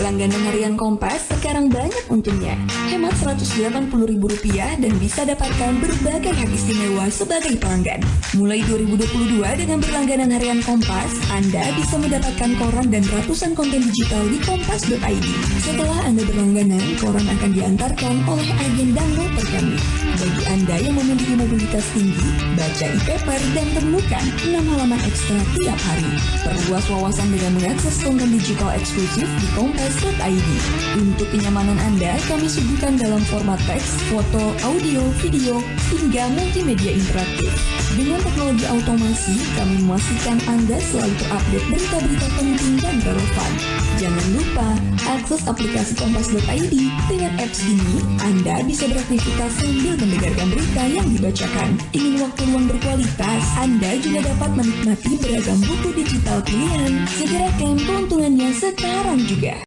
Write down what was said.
Langganan harian Kompas sekarang banyak untungnya. Hemat Rp180.000 dan bisa dapatkan berbagai hak istimewa sebagai pelanggan. Mulai 2022 dengan berlangganan harian Kompas, Anda bisa mendapatkan koran dan ratusan konten digital di kompas.id. Setelah Anda berlangganan, koran akan diantarkan oleh agen download terkini. Bagi Anda yang memiliki mobilitas tinggi, baca e-paper dan temukan 6 halaman ekstra tiap hari. Perluas wawasan dengan mengakses konten digital eksklusif di kompas.id. Untuk kenyamanan Anda, kami suguhkan dalam format teks, foto, audio, video, hingga multimedia interaktif. Dengan teknologi automasi, kami memastikan Anda selalu terupdate berita-berita penting dan relevan. Jangan lupa, akses aplikasi kompas.id. Dengan apps ini, Anda bisa beraktivitas sambil mendengarkan berita yang dibacakan. Ingin waktu luang berkualitas, Anda juga dapat menikmati beragam buku digital pilihan. Segera klaim keuntungannya sekarang juga.